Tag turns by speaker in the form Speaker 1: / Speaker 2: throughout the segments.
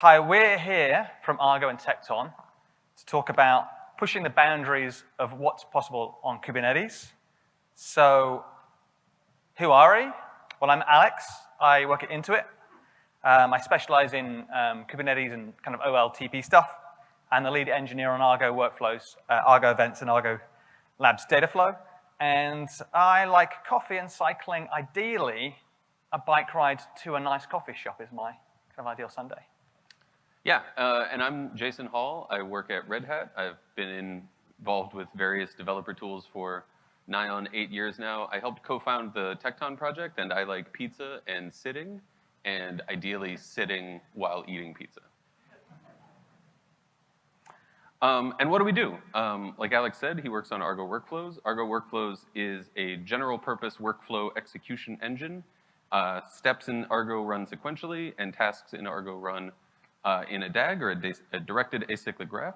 Speaker 1: Hi, we're here from Argo and Tekton to talk about pushing the boundaries of what's possible on Kubernetes. So, who are we? Well, I'm Alex. I work at Intuit. Um, I specialize in um, Kubernetes and kind of OLTP stuff, and the lead engineer on Argo workflows, uh, Argo events, and Argo Labs Dataflow. And I like coffee and cycling. Ideally, a bike ride to a nice coffee shop is my kind of ideal Sunday.
Speaker 2: Yeah, uh, and I'm Jason Hall. I work at Red Hat. I've been involved with various developer tools for nigh on eight years now. I helped co-found the Tekton project, and I like pizza and sitting, and ideally sitting while eating pizza. Um, and what do we do? Um, like Alex said, he works on Argo Workflows. Argo Workflows is a general purpose workflow execution engine. Uh, steps in Argo run sequentially, and tasks in Argo run uh, in a DAG, or a, a directed acyclic graph.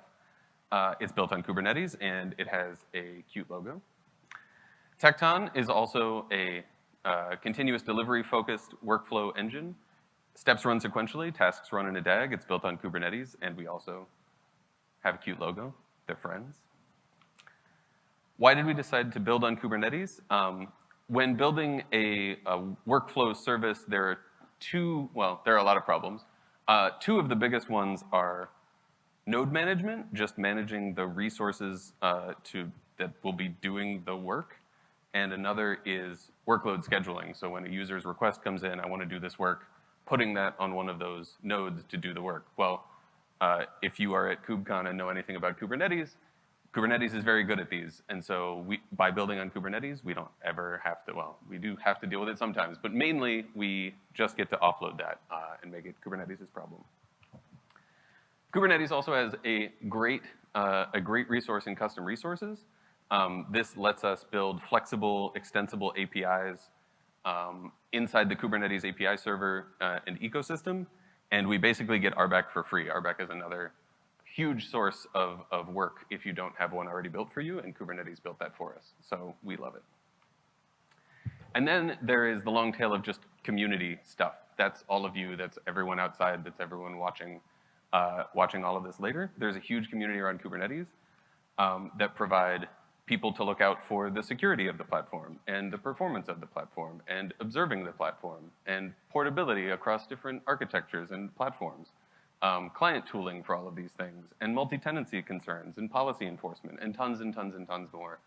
Speaker 2: Uh, it's built on Kubernetes, and it has a cute logo. Tekton is also a uh, continuous delivery-focused workflow engine. Steps run sequentially, tasks run in a DAG. It's built on Kubernetes, and we also have a cute logo. They're friends. Why did we decide to build on Kubernetes? Um, when building a, a, workflow service, there are two, well, there are a lot of problems. Uh, two of the biggest ones are node management, just managing the resources uh, to, that will be doing the work. And another is workload scheduling. So when a user's request comes in, I want to do this work, putting that on one of those nodes to do the work. Well, uh, if you are at KubeCon and know anything about Kubernetes, Kubernetes is very good at these. And so we, by building on Kubernetes, we don't ever have to, well, we do have to deal with it sometimes, but mainly we just get to offload that uh, and make it Kubernetes' problem. Kubernetes also has a great, uh, a great resource in custom resources. Um, this lets us build flexible, extensible APIs um, inside the Kubernetes API server uh, and ecosystem and we basically get RBAC for free. RBAC is another huge source of, of work if you don't have one already built for you, and Kubernetes built that for us. So we love it. And then there is the long tail of just community stuff. That's all of you, that's everyone outside, that's everyone watching, uh, watching all of this later. There's a huge community around Kubernetes um, that provide people to look out for the security of the platform and the performance of the platform and observing the platform and portability across different architectures and platforms, um, client tooling for all of these things, and multi-tenancy concerns and policy enforcement and tons and tons and tons more.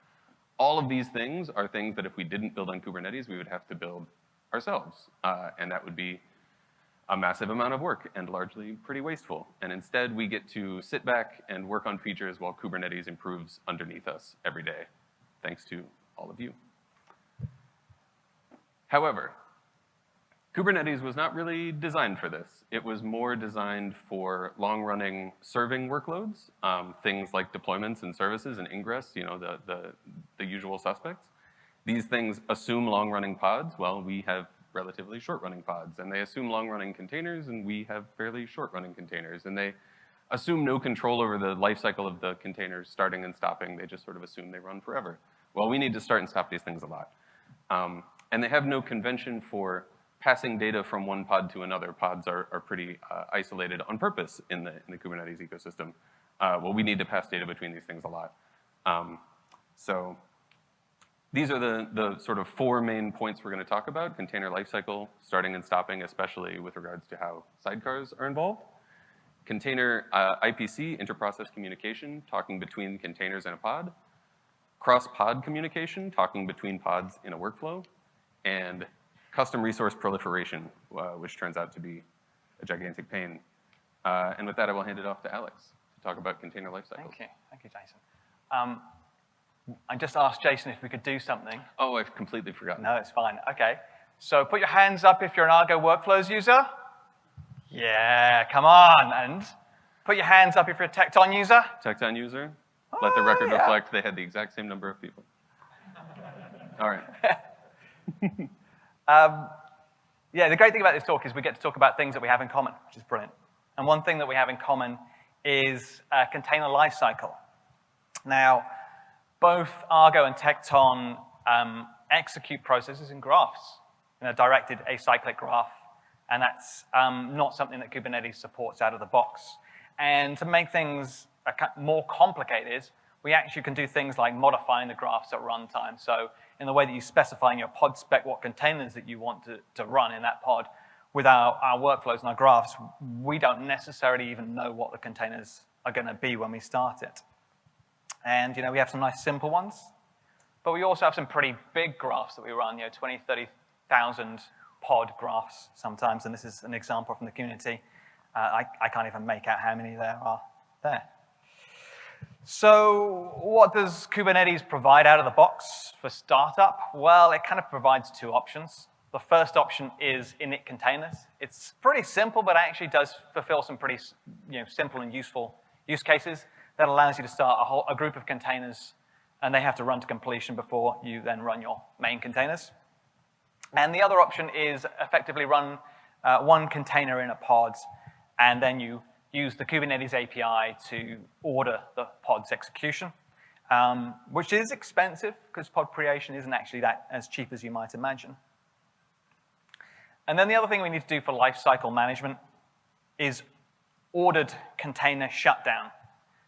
Speaker 2: All of these things are things that if we didn't build on Kubernetes, we would have to build ourselves. Uh, and that would be a massive amount of work and largely pretty wasteful. And instead, we get to sit back and work on features while Kubernetes improves underneath us every day, thanks to all of you. However, Kubernetes was not really designed for this. It was more designed for long-running serving workloads, um, things like deployments and services and ingress, you know, the, the, the usual suspects. These things assume long-running pods. Well, we have relatively short-running pods, and they assume long-running containers, and we have fairly short-running containers, and they assume no control over the life cycle of the containers starting and stopping. They just sort of assume they run forever. Well, we need to start and stop these things a lot. Um, and they have no convention for passing data from one pod to another. Pods are, are pretty uh, isolated on purpose in the, in the Kubernetes ecosystem. Uh, well, we need to pass data between these things a lot. Um, so these are the, the sort of four main points we're gonna talk about, container lifecycle, starting and stopping, especially with regards to how sidecars are involved. Container uh, IPC, interprocess communication, talking between containers and a pod. Cross-pod communication, talking between pods in a workflow. And custom resource proliferation, uh, which turns out to be a gigantic pain. Uh, and with that, I will hand it off to Alex to talk about container lifecycle.
Speaker 1: Thank you, thank you, Jason. Um, I just asked Jason if we could do something.
Speaker 2: Oh, I've completely forgotten.
Speaker 1: No, it's fine. Okay. So put your hands up if you're an Argo Workflows user. Yeah, come on. And put your hands up if you're a Tekton user.
Speaker 2: Tekton user. Oh, Let the record yeah. reflect they had the exact same number of people. All right.
Speaker 1: um, yeah, the great thing about this talk is we get to talk about things that we have in common, which is brilliant. And one thing that we have in common is a container lifecycle. Now, both Argo and Tekton um, execute processes in graphs in a directed acyclic graph And that's um, not something that Kubernetes supports out of the box. And to make things more complicated, we actually can do things like modifying the graphs at runtime. So in the way that you specify in your pod spec what containers that you want to, to run in that pod, with our, our workflows and our graphs, we don't necessarily even know what the containers are going to be when we start it. And you know, we have some nice simple ones, but we also have some pretty big graphs that we run, you know, 20, 30,000 pod graphs sometimes, and this is an example from the community. Uh, I, I can't even make out how many there are there. So what does Kubernetes provide out of the box for startup? Well, it kind of provides two options. The first option is init containers. It's pretty simple, but actually does fulfill some pretty you know, simple and useful use cases that allows you to start a, whole, a group of containers and they have to run to completion before you then run your main containers. And the other option is effectively run uh, one container in a pod and then you use the Kubernetes API to order the pod's execution, um, which is expensive because pod creation isn't actually that as cheap as you might imagine. And then the other thing we need to do for lifecycle management is ordered container shutdown.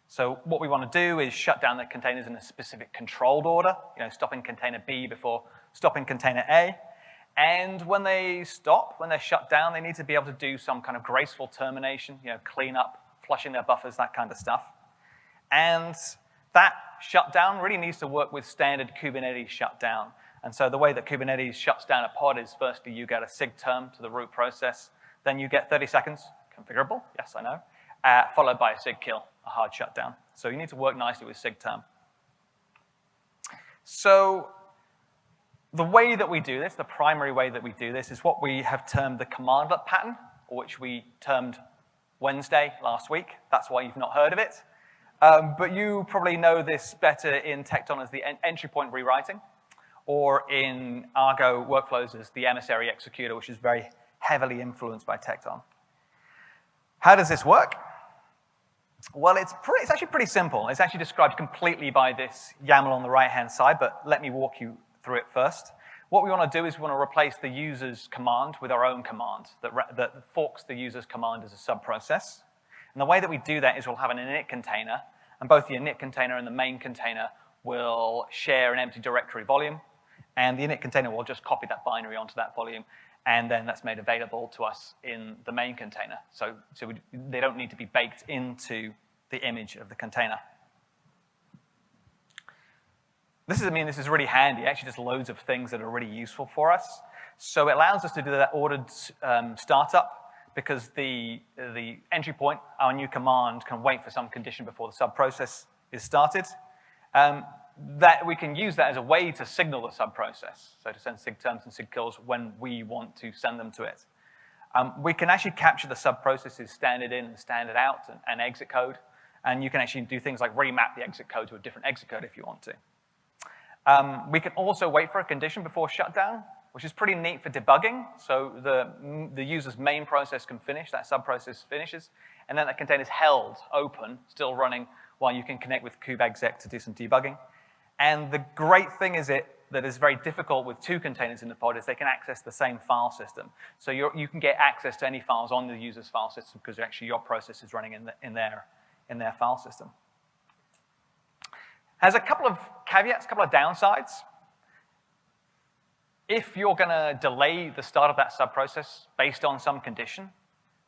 Speaker 1: So what we want to do is shut down the containers in a specific controlled order, you know, stopping container B before stopping container A. And when they stop, when they're shut down, they need to be able to do some kind of graceful termination, you know, clean up, flushing their buffers, that kind of stuff. And that shutdown really needs to work with standard Kubernetes shutdown. And so the way that Kubernetes shuts down a pod is firstly you get a SIG term to the root process, then you get 30 seconds, configurable, yes I know, uh, followed by a SIG kill, a hard shutdown. So you need to work nicely with SIG term. So the way that we do this, the primary way that we do this is what we have termed the commandlet pattern, which we termed Wednesday last week. That's why you've not heard of it. Um, but you probably know this better in Tekton as the en entry point rewriting or in Argo workflows as the emissary executor, which is very heavily influenced by Tekton. How does this work? Well, it's, pretty, it's actually pretty simple. It's actually described completely by this YAML on the right-hand side, but let me walk you through it first. What we want to do is we want to replace the user's command with our own command that, that forks the user's command as a subprocess. And the way that we do that is we'll have an init container, and both the init container and the main container will share an empty directory volume. And the init container will just copy that binary onto that volume, and then that's made available to us in the main container. So, so we, they don't need to be baked into the image of the container. This is, I mean, this is really handy. Actually just loads of things that are really useful for us. So it allows us to do that ordered um, startup because the, the entry point, our new command, can wait for some condition before the subprocess is started. Um, that we can use that as a way to signal the subprocess, so to send sig terms and sig kills when we want to send them to it. Um, we can actually capture the subprocesses standard in and standard out and, and, exit code, and you can actually do things like remap the exit code to a different exit code if you want to. Um, we can also wait for a condition before shutdown, which is pretty neat for debugging. So the, the user's main process can finish, that subprocess finishes, and then that container is held open, still running, while you can connect with kubeexec to do some debugging. And the great thing is it that is very difficult with two containers in the pod is they can access the same file system. So you can get access to any files on the user's file system because actually your process is running in, the, in, their, in their file system. Has a couple of caveats, a couple of downsides. If you're going to delay the start of that subprocess based on some condition,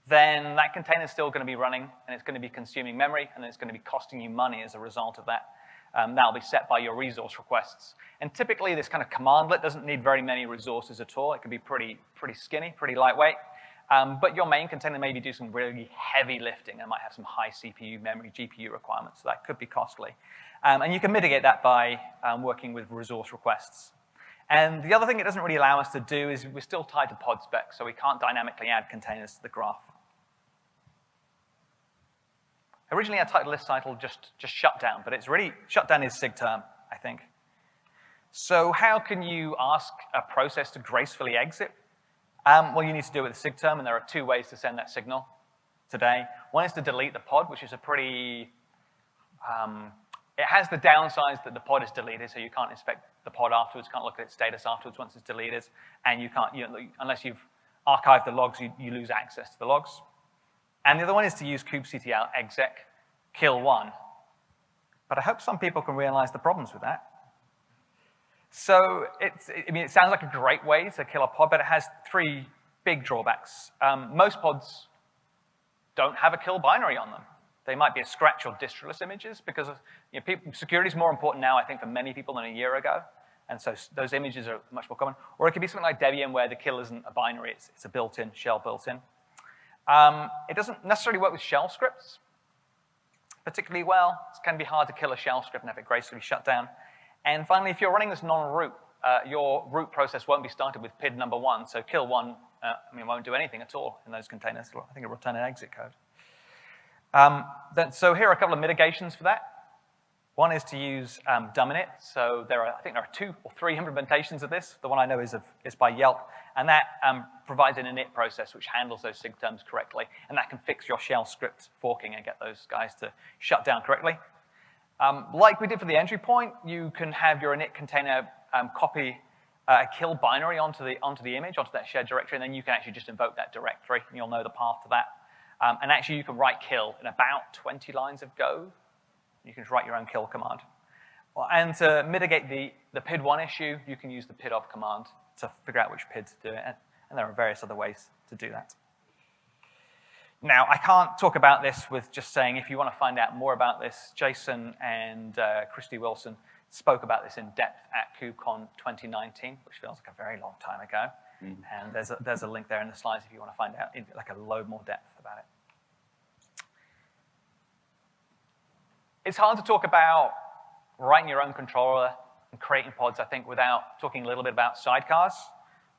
Speaker 1: then that container is still going to be running and it's going to be consuming memory and it's going to be costing you money as a result of that. Um, that'll be set by your resource requests. And typically, this kind of commandlet doesn't need very many resources at all. It can be pretty, pretty skinny, pretty lightweight. Um, but your main container maybe do some really heavy lifting. It might have some high CPU, memory, GPU requirements, so that could be costly. Um, and you can mitigate that by um, working with resource requests. And the other thing it doesn't really allow us to do is we're still tied to pod spec, so we can't dynamically add containers to the graph. Originally, our title list title just, just shutdown, but it's really, shutdown is SIG term, I think. So how can you ask a process to gracefully exit? Um, well, you need to do it with a SIG term, and there are two ways to send that signal today. One is to delete the pod, which is a pretty, um, it has the downsides that the pod is deleted, so you can't inspect the pod afterwards, can't look at its status afterwards once it's deleted, and you can't, you know, unless you've archived the logs, you, you lose access to the logs. And the other one is to use kubectl exec kill one. But I hope some people can realize the problems with that. So it's, I mean, it sounds like a great way to kill a pod, but it has three big drawbacks. Um, most pods don't have a kill binary on them. They might be a scratch or distroless images because you know, security is more important now, I think, for many people than a year ago. And so those images are much more common. Or it could be something like Debian where the kill isn't a binary, it's, it's a built-in, shell built-in. Um, it doesn't necessarily work with shell scripts particularly well. It can be hard to kill a shell script and have it gracefully shut down. And finally, if you're running this non-root, uh, your root process won't be started with PID number one, so kill one, uh, I mean, won't do anything at all in those containers. I think it'll return an exit code. Um, then, so here are a couple of mitigations for that. One is to use um, dumb-init. So there are, I think there are two or three implementations of this. The one I know is, of, is by Yelp. And that um, provides an init process which handles those sig terms correctly. And that can fix your shell script forking and get those guys to shut down correctly. Um, like we did for the entry point, you can have your init container um, copy uh, a kill binary onto the, onto the image, onto that shared directory, and then you can actually just invoke that directory, and you'll know the path to that. Um, and actually, you can write kill in about 20 lines of Go, you can just write your own kill command. And to mitigate the, the PID1 issue, you can use the PIDOF command to figure out which PID to do it. And there are various other ways to do that. Now, I can't talk about this with just saying if you want to find out more about this, Jason and uh, Christie Wilson spoke about this in depth at KubeCon 2019, which feels like a very long time ago. Mm. And there's a, there's a link there in the slides if you want to find out in like a load more depth about it. It's hard to talk about writing your own controller and creating pods, I think, without talking a little bit about sidecars.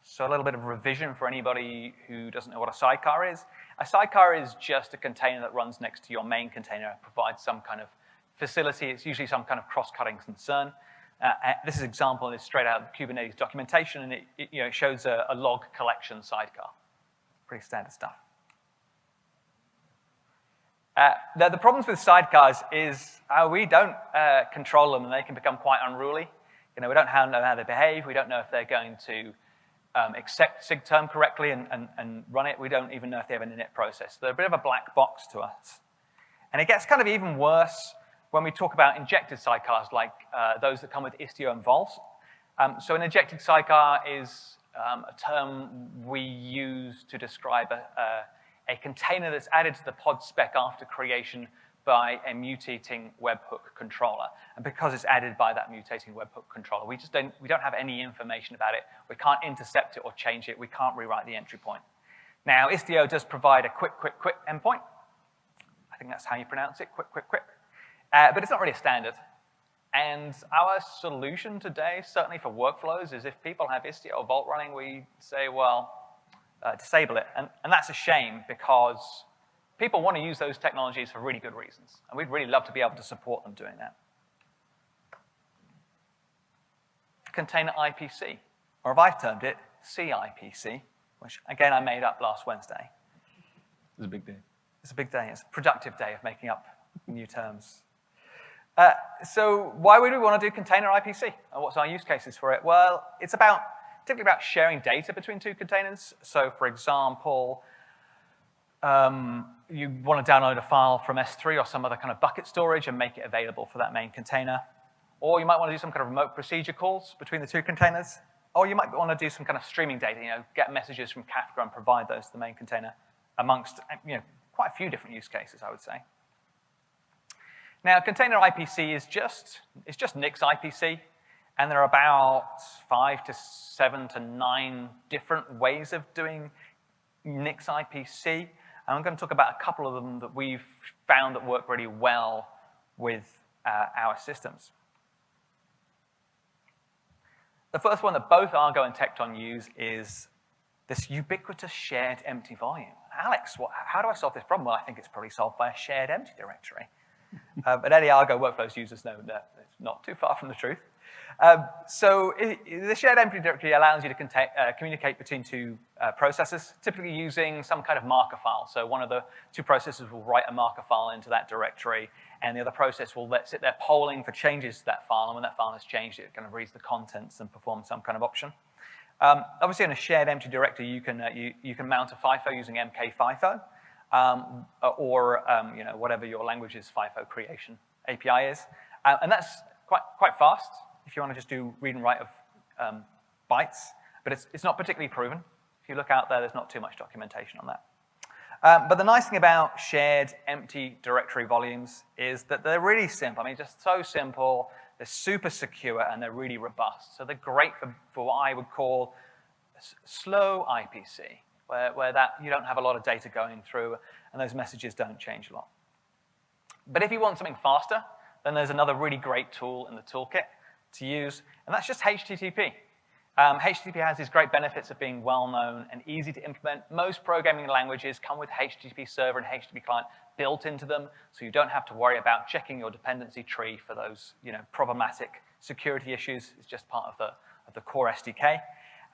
Speaker 1: So a little bit of revision for anybody who doesn't know what a sidecar is. A sidecar is just a container that runs next to your main container, provides some kind of facility. It's usually some kind of cross-cutting concern. Uh, uh this is example, it's straight out of Kubernetes documentation, and it, it you know, shows a, a log collection sidecar. Pretty standard stuff. Uh, the, the, problems with sidecars is uh, we don't uh, control them and they can become quite unruly. You know, we don't know how they behave. We don't know if they're going to um, accept SIG-term correctly and, and, and, run it. We don't even know if they have an init process. They're a bit of a black box to us. And it gets kind of even worse when we talk about injected sidecars like uh, those that come with Istio and Vault. Um, so an injected sidecar is um, a term we use to describe a, a a container that's added to the pod spec after creation by a mutating webhook controller. And because it's added by that mutating webhook controller, we just don't, we don't have any information about it. We can't intercept it or change it. We can't rewrite the entry point. Now, Istio does provide a quick, quick, quick endpoint. I think that's how you pronounce it, quick, quick, quick. Uh, but it's not really a standard. And our solution today, certainly for workflows, is if people have Istio or Vault running, we say, well, uh, disable it. And, and that's a shame because people want to use those technologies for really good reasons. And we'd really love to be able to support them doing that. Container IPC, or if I've termed it, CIPC, which again I made up last Wednesday.
Speaker 2: It's a big day.
Speaker 1: It's a big day. It's a productive day of making up new terms. Uh, so why would we want to do container IPC? And what's our use cases for it? Well, it's about typically about sharing data between two containers. So for example, um, you want to download a file from S3 or some other kind of bucket storage and make it available for that main container. Or you might want to do some kind of remote procedure calls between the two containers. Or you might want to do some kind of streaming data, you know, get messages from Kafka and provide those to the main container amongst, you know, quite a few different use cases, I would say. Now, container IPC is just, it's just Nix IPC. And there are about five to seven to nine different ways of doing Nix IPC. And I'm going to talk about a couple of them that we've found that work really well with uh, our systems. The first one that both Argo and Tekton use is this ubiquitous shared empty volume. Alex, what, how do I solve this problem? Well, I think it's probably solved by a shared empty directory. uh, but any Argo workflows users know that it's not too far from the truth. Um, so it, the shared empty directory allows you to uh, communicate between two uh, processes, typically using some kind of marker file. So one of the two processes will write a marker file into that directory, and the other process will let, sit there polling for changes to that file, and when that file has changed, it kind of reads the contents and performs some kind of option. Um, obviously, in a shared empty directory, you can, uh, you, you can mount a FIFO using MK-FIFO, um, or um, you know, whatever your language's FIFO creation API is. Uh, and that's quite, quite fast if you want to just do read and write of um, bytes, but it's, it's not particularly proven. If you look out there, there's not too much documentation on that. Um, but the nice thing about shared empty directory volumes is that they're really simple. I mean, just so simple. They're super secure and they're really robust. So they're great for, for what I would call slow IPC, where, where that you don't have a lot of data going through and those messages don't change a lot. But if you want something faster, then there's another really great tool in the toolkit to use, and that's just HTTP. Um, HTTP has these great benefits of being well-known and easy to implement. Most programming languages come with HTTP server and HTTP client built into them, so you don't have to worry about checking your dependency tree for those you know, problematic security issues. It's just part of the, of the core SDK.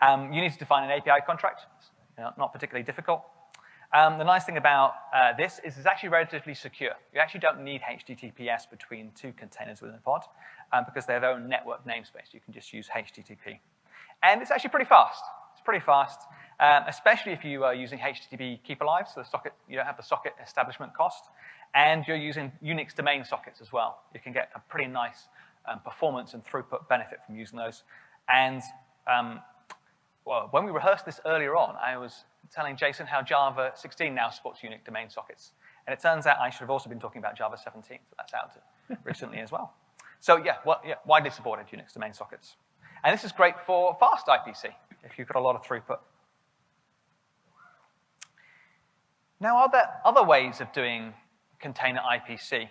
Speaker 1: Um, you need to define an API contract. It's not particularly difficult. Um, the nice thing about uh, this is it's actually relatively secure. You actually don't need HTTPS between two containers within a pod um, because they have their own network namespace. You can just use HTTP. And it's actually pretty fast. It's pretty fast, um, especially if you are using HTTP keep alive, so the socket, you don't have the socket establishment cost, and you're using Unix domain sockets as well. You can get a pretty nice um, performance and throughput benefit from using those. And um, well, when we rehearsed this earlier on, I was telling Jason how Java 16 now supports Unix domain sockets. And it turns out I should have also been talking about Java 17, so that's out recently as well. So yeah, well, yeah, widely supported Unix domain sockets. And this is great for fast IPC, if you've got a lot of throughput. Now, are there other ways of doing container IPC?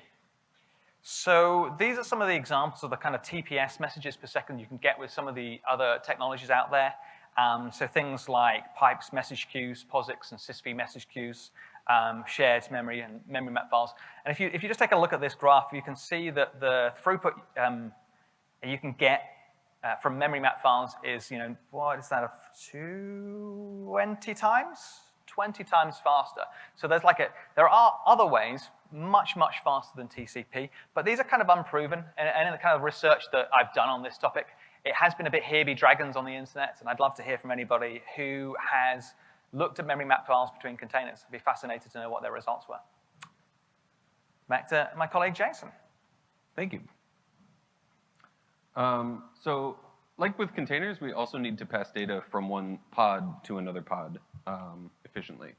Speaker 1: So these are some of the examples of the kind of TPS messages per second you can get with some of the other technologies out there. Um, so things like pipes message queues, POSIX and SysV message queues, um, shared memory and memory map files. And if you, if you just take a look at this graph, you can see that the throughput um, you can get uh, from memory map files is, you know, what is that, 20 times? 20 times faster. So there's like a, there are other ways, much, much faster than TCP, but these are kind of unproven. And, and in the kind of research that I've done on this topic, it has been a bit here be dragons on the internet, and I'd love to hear from anybody who has looked at memory map files between containers. I'd be fascinated to know what their results were. Back to my colleague Jason.
Speaker 2: Thank you. Um, so like with containers, we also need to pass data from one pod to another pod um, efficiently.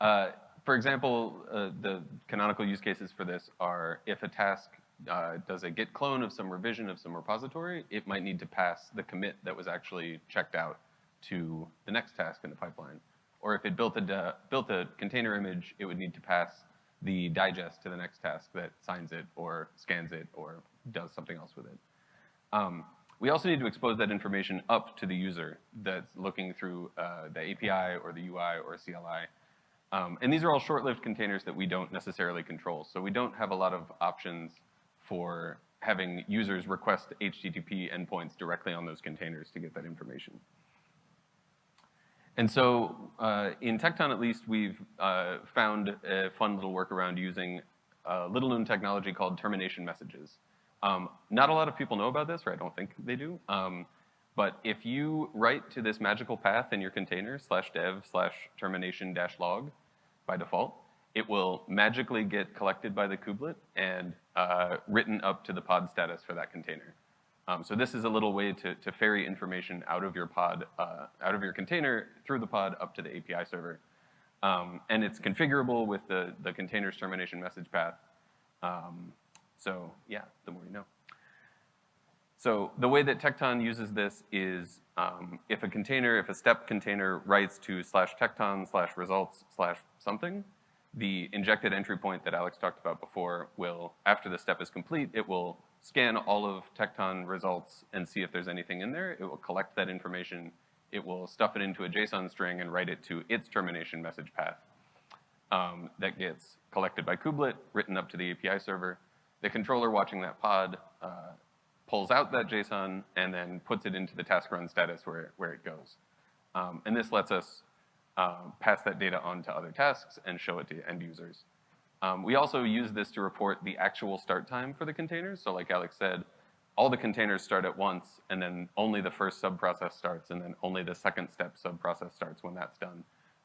Speaker 2: Uh, for example, uh, the canonical use cases for this are if a task uh, does a git clone of some revision of some repository, it might need to pass the commit that was actually checked out to the next task in the pipeline. Or if it built a, built a container image, it would need to pass the digest to the next task that signs it or scans it or does something else with it. Um, we also need to expose that information up to the user that's looking through uh, the API or the UI or CLI. Um, and these are all short-lived containers that we don't necessarily control. So we don't have a lot of options for having users request HTTP endpoints directly on those containers to get that information. And so uh, in Tekton, at least, we've uh, found a fun little workaround using a little-known technology called termination messages. Um, not a lot of people know about this, or I don't think they do. Um, but if you write to this magical path in your container, slash dev slash termination dash log by default, it will magically get collected by the kubelet and uh, written up to the pod status for that container. Um, so this is a little way to, to ferry information out of your pod, uh, out of your container through the pod up to the API server. Um, and it's configurable with the, the container's termination message path. Um, so yeah, the more you know. So the way that Tekton uses this is um, if a container, if a step container writes to slash Tekton slash results slash something, the injected entry point that Alex talked about before will, after the step is complete, it will scan all of Tekton results and see if there's anything in there. It will collect that information. It will stuff it into a JSON string and write it to its termination message path um, that gets collected by kubelet, written up to the API server. The controller watching that pod uh, pulls out that JSON and then puts it into the task run status where, where it goes. Um, and this lets us um, pass that data on to other tasks and show it to end users. Um, we also use this to report the actual start time for the containers. So like Alex said, all the containers start at once, and then only the first sub-process starts, and then only the second step sub-process starts when that's done.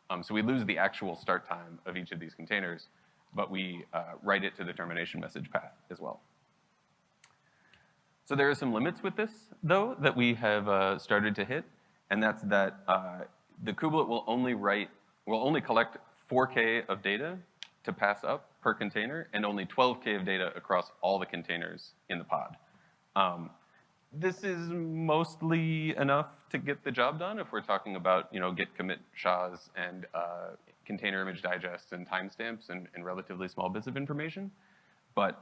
Speaker 2: Um, so we lose the actual start time of each of these containers, but we uh, write it to the termination message path as well. So there are some limits with this, though, that we have uh, started to hit, and that's that uh, the kubelet will only write, will only collect 4K of data to pass up per container, and only 12K of data across all the containers in the pod. Um, this is mostly enough to get the job done if we're talking about, you know, git commit SHAs and uh, container image digests and timestamps and, and relatively small bits of information. But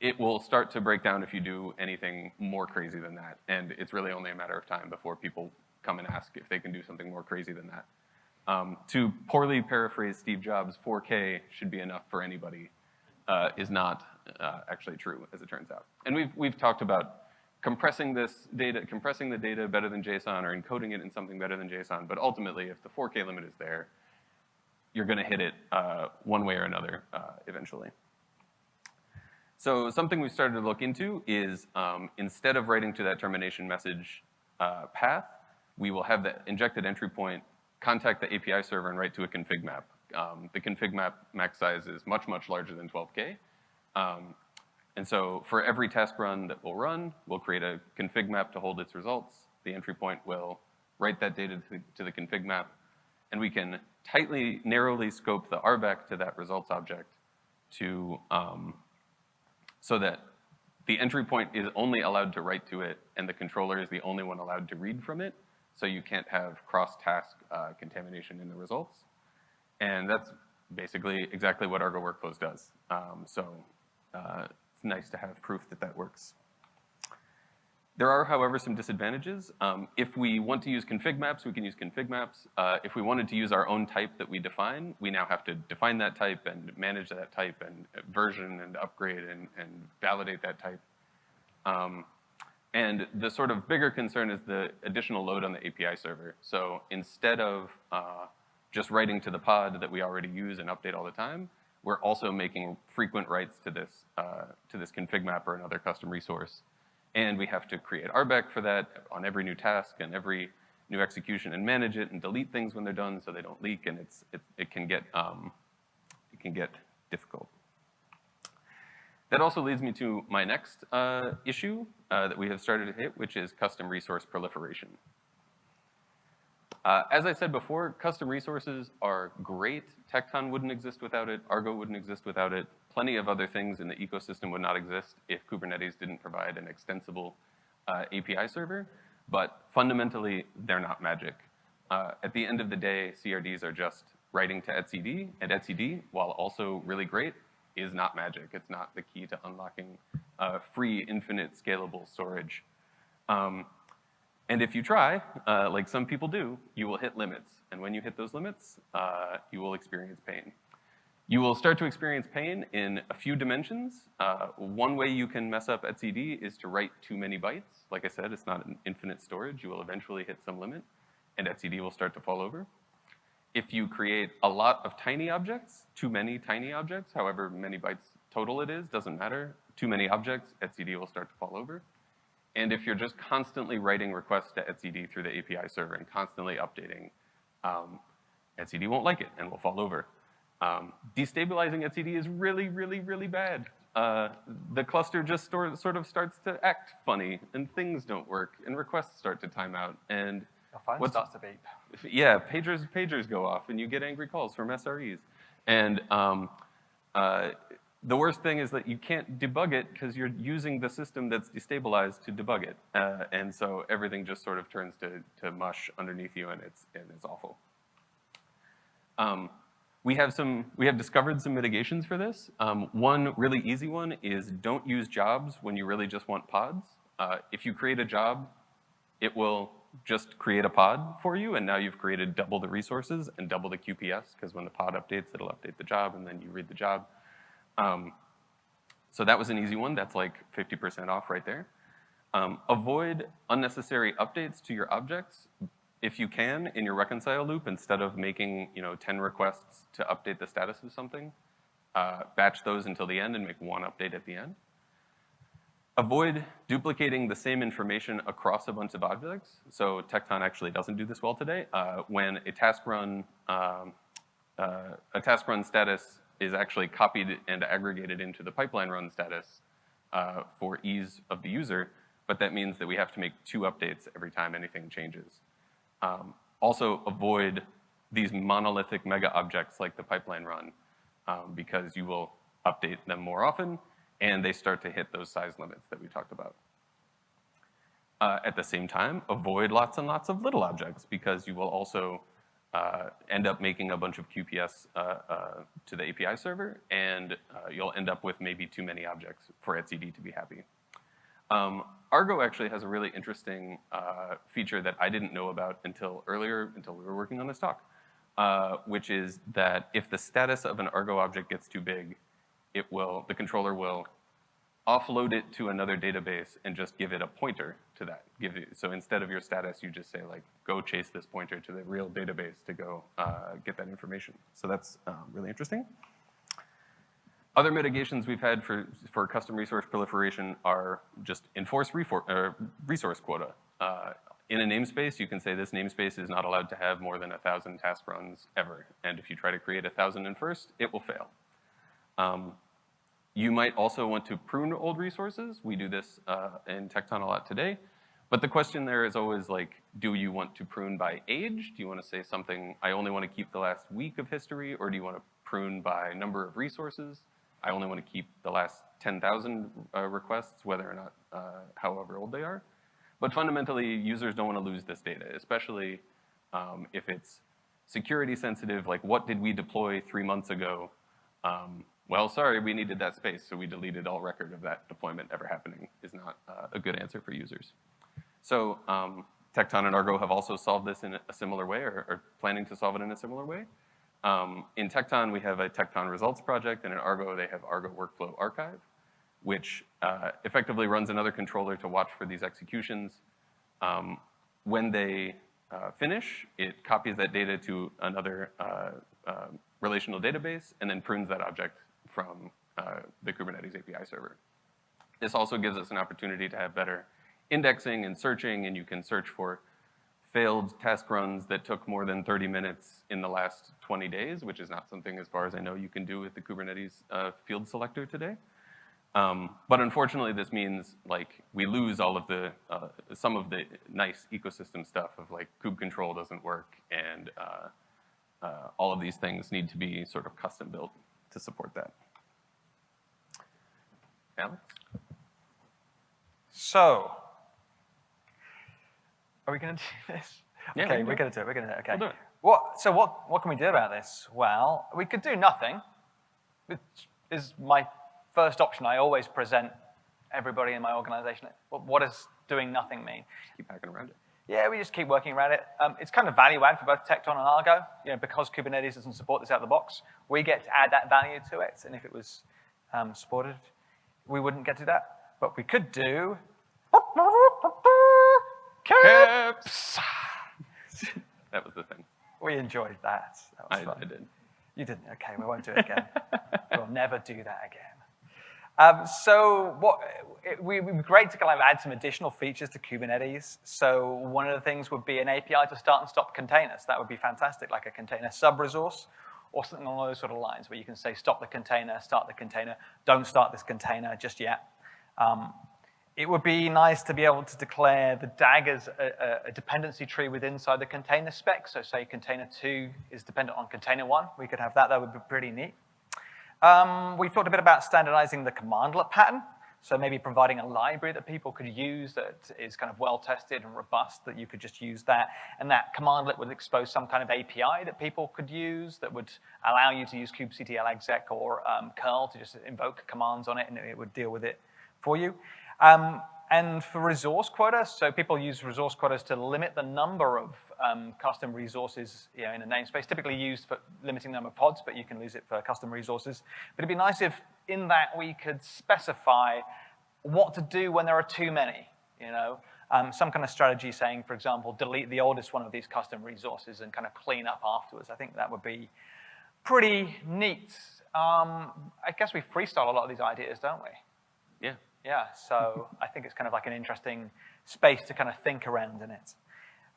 Speaker 2: it will start to break down if you do anything more crazy than that. And it's really only a matter of time before people come and ask if they can do something more crazy than that. Um, to poorly paraphrase Steve Jobs, 4K should be enough for anybody uh, is not uh, actually true, as it turns out. And we've, we've talked about compressing this data, compressing the data better than JSON or encoding it in something better than JSON, but ultimately, if the 4K limit is there, you're gonna hit it uh, one way or another uh, eventually. So something we've started to look into is um, instead of writing to that termination message uh, path, we will have the injected entry point contact the API server and write to a config map. Um, the config map max size is much, much larger than 12K. Um, and so for every task run that we'll run, we'll create a config map to hold its results. The entry point will write that data to the, to the config map, and we can tightly, narrowly scope the RBAC to that results object to, um, so that the entry point is only allowed to write to it, and the controller is the only one allowed to read from it, so you can't have cross-task uh, contamination in the results. And that's basically exactly what Argo Workflows does. Um, so uh, it's nice to have proof that that works. There are, however, some disadvantages. Um, if we want to use config maps, we can use config maps. Uh, if we wanted to use our own type that we define, we now have to define that type and manage that type and version and upgrade and, and validate that type. Um, and the sort of bigger concern is the additional load on the API server. So instead of uh, just writing to the pod that we already use and update all the time, we're also making frequent writes to this, uh, to this config map or another custom resource. And we have to create RBAC for that on every new task and every new execution and manage it and delete things when they're done so they don't leak and it's, it, it can get, um, it can get difficult. That also leads me to my next uh, issue uh, that we have started to hit, which is custom resource proliferation. Uh, as I said before, custom resources are great. Tekton wouldn't exist without it. Argo wouldn't exist without it. Plenty of other things in the ecosystem would not exist if Kubernetes didn't provide an extensible uh, API server. But fundamentally, they're not magic. Uh, at the end of the day, CRDs are just writing to etcd, and etcd, while also really great, is not magic. It's not the key to unlocking uh, free, infinite, scalable storage. Um, and if you try, uh, like some people do, you will hit limits. And when you hit those limits, uh, you will experience pain. You will start to experience pain in a few dimensions. Uh, one way you can mess up etcd is to write too many bytes. Like I said, it's not an infinite storage. You will eventually hit some limit, and etcd will start to fall over. If you create a lot of tiny objects, too many tiny objects, however many bytes total it is, doesn't matter. Too many objects, etcd will start to fall over. And if you're just constantly writing requests to etcd through the API server and constantly updating, um, etcd won't like it and will fall over. Um, destabilizing etcd is really, really, really bad. Uh, the cluster just sort of starts to act funny, and things don't work, and requests start to time out, and
Speaker 1: Your phone starts to beep.
Speaker 2: yeah, pagers pagers go off, and you get angry calls from SREs, and um, uh, the worst thing is that you can't debug it because you're using the system that's destabilized to debug it. Uh, and so everything just sort of turns to, to mush underneath you and it's, and it's awful. Um, we have some, we have discovered some mitigations for this. Um, one really easy one is don't use jobs when you really just want pods. Uh, if you create a job, it will just create a pod for you, and now you've created double the resources and double the QPS, because when the pod updates, it'll update the job, and then you read the job. Um, so that was an easy one. That's like 50% off right there. Um, avoid unnecessary updates to your objects if you can in your reconcile loop instead of making you know 10 requests to update the status of something. Uh, batch those until the end and make one update at the end. Avoid duplicating the same information across a bunch of objects. So Tekton actually doesn't do this well today. Uh, when a task run, um, uh, a task run status is actually copied and aggregated into the pipeline run status uh, for ease of the user, but that means that we have to make two updates every time anything changes. Um, also avoid these monolithic mega objects like the pipeline run um, because you will update them more often and they start to hit those size limits that we talked about. Uh, at the same time, avoid lots and lots of little objects because you will also uh, end up making a bunch of QPS uh, uh, to the API server, and uh, you'll end up with maybe too many objects for etcd to be happy. Um, Argo actually has a really interesting uh, feature that I didn't know about until earlier, until we were working on this talk, which is that if the status of an Argo object gets too big, it will, the controller will offload it to another database and just give it a pointer to that. Give it, so instead of your status, you just say like, go chase this pointer to the real database to go uh, get that information. So that's um, really interesting. Other mitigations we've had for, for custom resource proliferation are just enforce resource quota. Uh, in a namespace, you can say this namespace is not allowed to have more than a 1,000 task runs ever. And if you try to create a 1,000 in first, it will fail. Um, you might also want to prune old resources. We do this uh, in Tekton a lot today. But the question there is always like, do you want to prune by age? Do you want to say something, I only want to keep the last week of history, or do you want to prune by number of resources? I only want to keep the last 10,000 uh, requests, whether or not, uh, however old they are. But fundamentally, users don't want to lose this data, especially um, if it's security sensitive, like what did we deploy three months ago? Um, well, sorry, we needed that space, so we deleted all record of that deployment ever happening is not uh, a good answer for users. So um, Tekton and Argo have also solved this in a similar way or, or planning to solve it in a similar way. Um, in Tekton, we have a Tekton results project, and in Argo, they have Argo Workflow Archive, which uh, effectively runs another controller to watch for these executions. Um, when they uh, finish, it copies that data to another uh, uh relational database and then prunes that object from uh, the Kubernetes API server. This also gives us an opportunity to have better indexing and searching, and you can search for failed task runs that took more than 30 minutes in the last 20 days, which is not something, as far as I know, you can do with the Kubernetes uh, field selector today. Um, but unfortunately, this means like we lose all of the, uh, some of the nice ecosystem stuff of like kube control doesn't work and uh, uh all of these things need to be sort of custom built to support that. Alex?
Speaker 1: So, are we going to do this?
Speaker 2: Yeah,
Speaker 1: okay, we're going to do it. We're going to do it. Okay.
Speaker 2: We'll do it.
Speaker 1: What, so what, what can we do about this? Well, we could do nothing, which is my first option. I always present everybody in my organization. What does doing nothing mean?
Speaker 2: Keep hacking around it.
Speaker 1: Yeah, we just keep working around it. Um, it's kind of value add for both Tekton and Argo. You know, because Kubernetes doesn't support this out of the box, we get to add that value to it. And if it was um, supported, we wouldn't get to that. But we could do
Speaker 2: that was the thing.
Speaker 1: We enjoyed that. that
Speaker 2: I, I, did.
Speaker 1: You didn't? Okay, we won't do it again. we'll never do that again. Um, so what, it, would be great to kind of add some additional features to Kubernetes. So one of the things would be an API to start and stop containers. That would be fantastic, like a container sub-resource or something along those sort of lines where you can say stop the container, start the container, don't start this container just yet. Um, it would be nice to be able to declare the DAG as a, a, dependency tree within inside the container spec. So say container two is dependent on container one. We could have that. That would be pretty neat. Um, we've talked a bit about standardizing the commandlet pattern. So maybe providing a library that people could use that is kind of well-tested and robust, that you could just use that. And that commandlet would expose some kind of API that people could use that would allow you to use kubectl exec or um, curl to just invoke commands on it and it would deal with it for you. Um, and for resource quotas, so people use resource quotas to limit the number of um, custom resources you know, in a namespace, typically used for limiting the number of pods, but you can use it for custom resources. But it'd be nice if in that we could specify what to do when there are too many, you know? Um, some kind of strategy saying, for example, delete the oldest one of these custom resources and kind of clean up afterwards. I think that would be pretty neat. Um, I guess we freestyle a lot of these ideas, don't we?
Speaker 2: Yeah.
Speaker 1: Yeah, so I think it's kind of like an interesting space to kind of think around in it.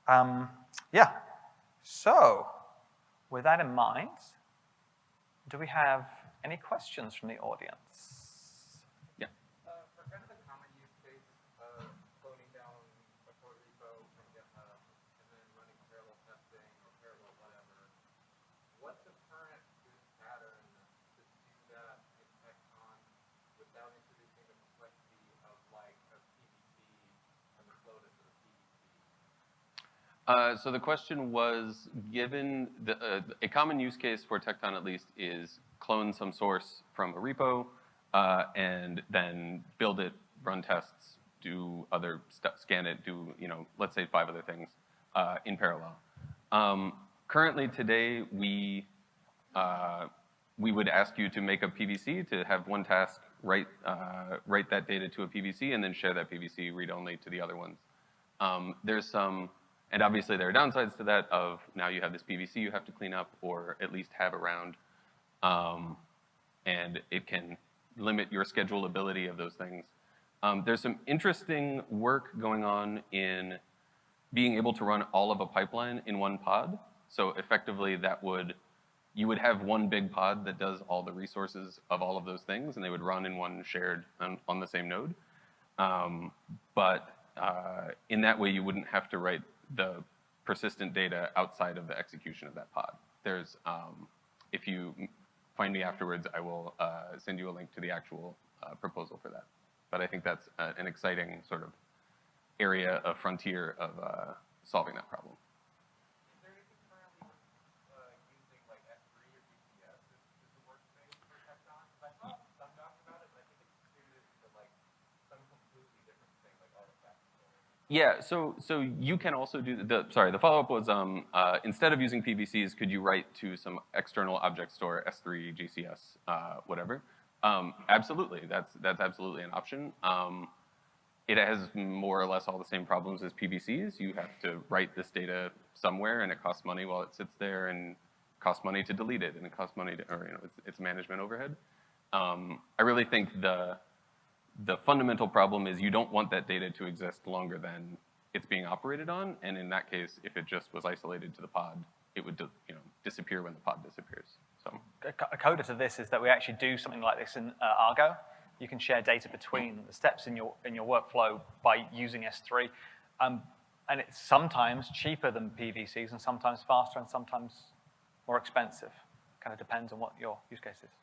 Speaker 1: Um, yeah, so with that in mind, do we have any questions from the audience?
Speaker 2: Yeah.
Speaker 3: Uh, for kind of the common use case of cloning down a code repo from GitHub and then running parallel testing or parallel whatever, what's the current good pattern to do that in Tekton without introducing the complexity of like a PVC and the flow to the PVC?
Speaker 2: Uh, so the question was, given the, uh, a common use case for Tekton at least is clone some source from a repo uh, and then build it, run tests, do other stuff, scan it, do, you know, let's say five other things uh, in parallel. Um, currently today, we, uh, we would ask you to make a PVC to have one task write, write that data to a PVC and then share that PVC read-only to the other ones. Um, there's some, and obviously there are downsides to that of now you have this PVC you have to clean up or at least have around. Um, and it can limit your schedulability of those things. Um, there's some interesting work going on in being able to run all of a pipeline in one pod. So effectively that would, you would have one big pod that does all the resources of all of those things and they would run in one shared on, on the same node. Um, but uh, in that way you wouldn't have to write the persistent data outside of the execution of that pod. There's, um, if you find me afterwards, I will uh, send you a link to the actual uh, proposal for that. But I think that's uh, an exciting sort of area of frontier of uh, solving that problem.
Speaker 3: Is there anything currently uh, using like S3 or GCS as, as the workspace for Tekton? 'Cause I saw some docs about it, but I think it's suited to like some completely different thing, like artifact storage.
Speaker 2: Yeah, so so you can also do the sorry. The follow up was um, uh, instead of using PVCs, could you write to some external object store, S3, GCS, uh, whatever? Um, absolutely, that's that's absolutely an option. Um, it has more or less all the same problems as PVCs. You have to write this data somewhere, and it costs money while it sits there, and costs money to delete it, and it costs money to, or you know, it's, it's management overhead. Um, I really think the the fundamental problem is you don't want that data to exist longer than it's being operated on, and in that case, if it just was isolated to the pod, it would you know disappear when the pod disappears. So
Speaker 1: A co- a coda to this is that we actually do something like this in uh, Argo. You can share data between the steps in your, in your workflow by using S3. Um, and it's sometimes cheaper than PVCs and sometimes faster and sometimes more expensive. Kind of depends on what your use case is.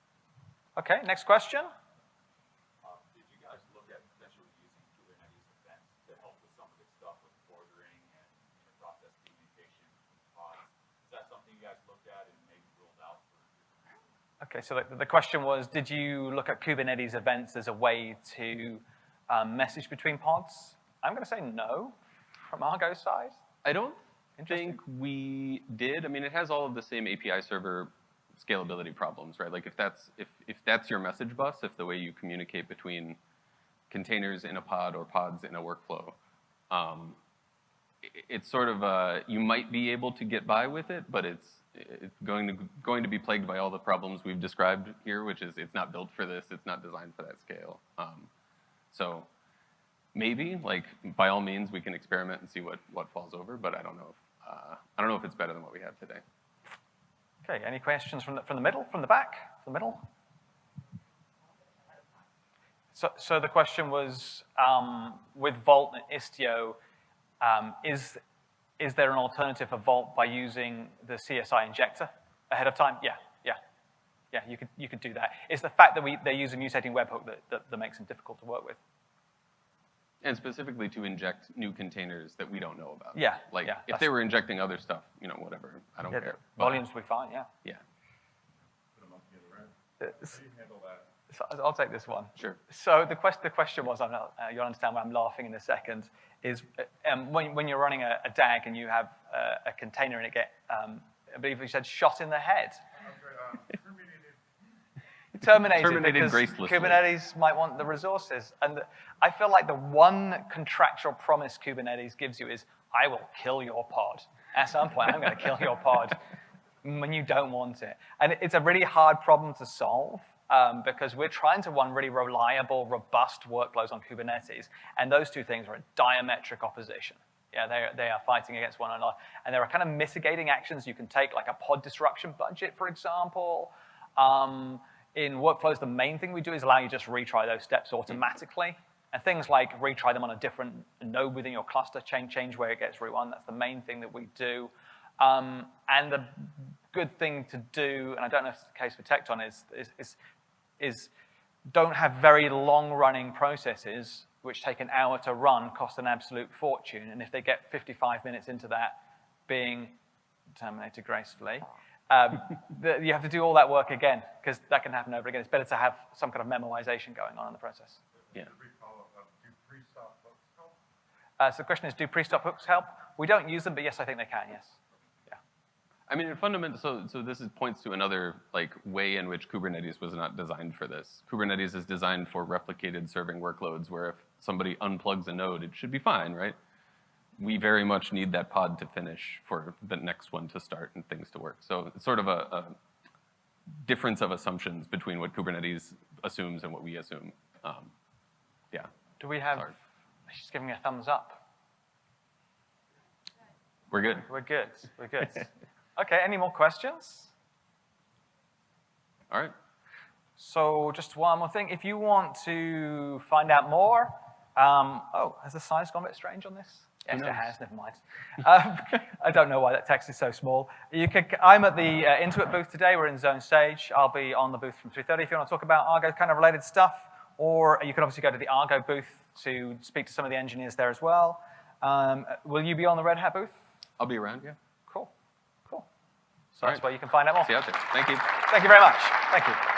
Speaker 1: Okay, next question.
Speaker 4: Um, did you guys look at potentially using Kubernetes events to help with some of this stuff with ordering and inter-process communication between pods? Is that something you guys looked at and maybe ruled out for your
Speaker 1: Okay, so the, the question was, did you look at Kubernetes events as a way to um, message between pods? I'm going to say no from Argo's side.
Speaker 2: I don't think we did. I mean, it has all of the same API server scalability problems, right? Like if that's if if that's your message bus, if the way you communicate between containers in a pod or pods in a workflow, um, it's sort of uh, you might be able to get by with it, but it's going to going to be plagued by all the problems we've described here, which is it's not built for this, it's not designed for that scale. Um, so maybe, like by all means, we can experiment and see what what falls over, but I don't know if uh, I don't know if it's better than what we have today.
Speaker 1: Okay, any questions from the, from the middle, from the back, from the middle? So, so the question was, um, with Vault and Istio, um, is, is there an alternative for Vault by using the CSI injector ahead of time? Yeah, yeah. Yeah, you could, you could do that. It's the fact that we, they use a mutating webhook that, that, that makes them difficult to work with.
Speaker 2: And specifically to inject new containers that we don't know about.
Speaker 1: Yeah,
Speaker 2: Like
Speaker 1: yeah,
Speaker 2: if they were injecting other stuff, you know, whatever. I don't
Speaker 1: Yeah,
Speaker 2: care.
Speaker 1: the
Speaker 2: But,
Speaker 1: volumes will be fine, yeah.
Speaker 2: Yeah,
Speaker 4: put them up together, right?
Speaker 1: Uh,
Speaker 4: How do you handle that?
Speaker 1: So I'll take this one.
Speaker 2: sure.
Speaker 1: So the, quest, the question was, I'm not, uh, you'll understand why I'm laughing in a second, is um, when, when you're running a, a DAG and you have uh, a container and it get, um, I believe you said shot in the head,
Speaker 4: terminated
Speaker 1: terminated,
Speaker 2: Terminated
Speaker 1: because
Speaker 2: gracelessly.
Speaker 1: Kubernetes might want the resources. And the, I feel like the one contractual promise Kubernetes gives you is, I will kill your pod. At some point, I'm going to kill your pod when you don't want it. And it's a really hard problem to solve. Um, because we're trying to run really reliable, robust workflows on Kubernetes, and those two things are in diametric opposition. Yeah, they, they are fighting against one another. And there are kind of mitigating actions you can take, like a pod disruption budget, for example. Um, in workflows, the main thing we do is allow you to just retry those steps automatically. And things like retry them on a different node within your cluster, change, change where it gets rerun. That's the main thing that we do. Um, and the good thing to do, and I don't know if it's the case for Tekton, is, is, is, is don't have very long-running processes which take an hour to run, cost an absolute fortune, and if they get 55 minutes into that being terminated gracefully, um, the, you have to do all that work again, because that can happen over again. It's better to have some kind of memoization going on in the process.
Speaker 2: Yeah.
Speaker 5: Brief follow-up, um, do pre-stop hooks help?
Speaker 1: Uh, so the question is, do pre-stop hooks help? We don't use them, but yes, I think they can, yes.
Speaker 2: I mean, in fundamental, so, so this is, points to another like way in which Kubernetes was not designed for this. Kubernetes is designed for replicated serving workloads where if somebody unplugs a node, it should be fine, right? We very much need that pod to finish for the next one to start and things to work. So it's sort of a, a difference of assumptions between what Kubernetes assumes and what we assume. Um, yeah.
Speaker 1: Do we have,
Speaker 2: Sorry.
Speaker 1: she's giving me a thumbs up.
Speaker 2: We're good.
Speaker 1: We're good, we're good. okay, any more questions?
Speaker 2: All right.
Speaker 1: So just one more thing. If you want to find out more, um, oh, has the size gone a bit strange on this? Yes, it has, never mind. Um, I don't know why that text is so small. You could, I'm at the uh, Intuit booth today. We're in Zone Stage. I'll be on the booth from 3.30 if you want to talk about Argo kind of related stuff. Or you can obviously go to the Argo booth to speak to some of the engineers there as well. Um, will you be on the Red Hat booth?
Speaker 2: I'll be around, yeah.
Speaker 1: So
Speaker 2: All
Speaker 1: that's
Speaker 2: right.
Speaker 1: where you can find out more.
Speaker 2: See you out there. Thank you.
Speaker 1: Thank you very much. Thank you.